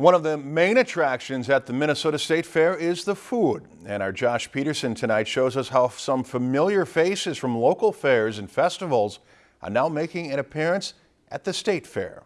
One of the main attractions at the Minnesota State Fair is the food. And our Josh Peterson tonight shows us how some familiar faces from local fairs and festivals are now making an appearance at the State Fair.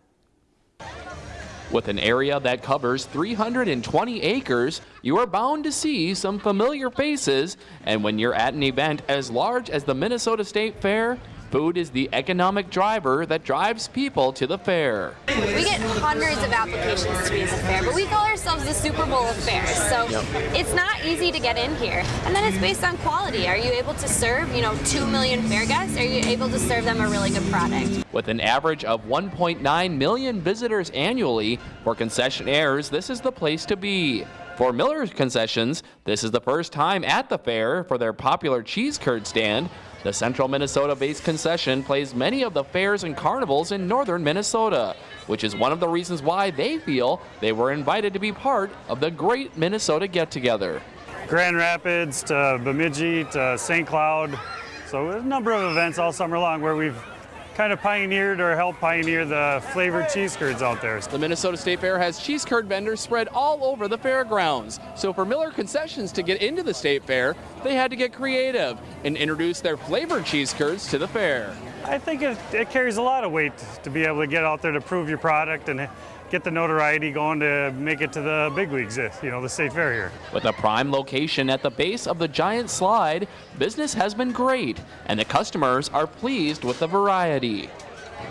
With an area that covers 320 acres, you are bound to see some familiar faces. And when you're at an event as large as the Minnesota State Fair, Food is the economic driver that drives people to the fair. We get hundreds of applications to be in the fair, but we call ourselves the Super Bowl of fairs. So yep. it's not easy to get in here. And then it's based on quality. Are you able to serve, you know, 2 million fair guests? Are you able to serve them a really good product? With an average of 1.9 million visitors annually, for concessionaires, this is the place to be. For Miller's Concessions, this is the first time at the fair for their popular cheese curd stand. The central Minnesota-based concession plays many of the fairs and carnivals in northern Minnesota, which is one of the reasons why they feel they were invited to be part of the great Minnesota get-together. Grand Rapids to Bemidji to St. Cloud, so a number of events all summer long where we've kind of pioneered or helped pioneer the flavored cheese curds out there. The Minnesota State Fair has cheese curd vendors spread all over the fairgrounds. So for Miller Concessions to get into the State Fair, they had to get creative and introduce their flavored cheese curds to the fair. I think it, it carries a lot of weight to be able to get out there to prove your product and get the notoriety going to make it to the big leagues, you know, the state fair here. With a prime location at the base of the giant slide, business has been great, and the customers are pleased with the variety.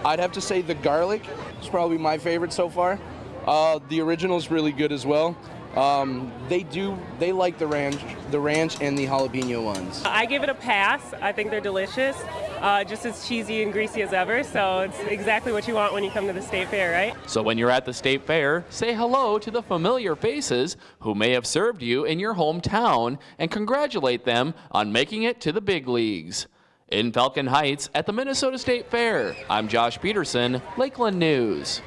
I'd have to say the garlic is probably my favorite so far. Uh, the original is really good as well. Um, they do, they like the ranch, the ranch and the jalapeno ones. I give it a pass. I think they're delicious, uh, just as cheesy and greasy as ever. So it's exactly what you want when you come to the state fair, right? So when you're at the state fair, say hello to the familiar faces who may have served you in your hometown and congratulate them on making it to the big leagues. In Falcon Heights at the Minnesota State Fair, I'm Josh Peterson, Lakeland News.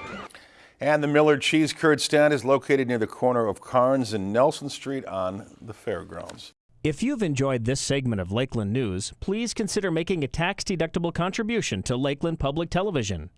And the Miller Cheese Curd stand is located near the corner of Carnes and Nelson Street on the fairgrounds. If you've enjoyed this segment of Lakeland News, please consider making a tax-deductible contribution to Lakeland Public Television.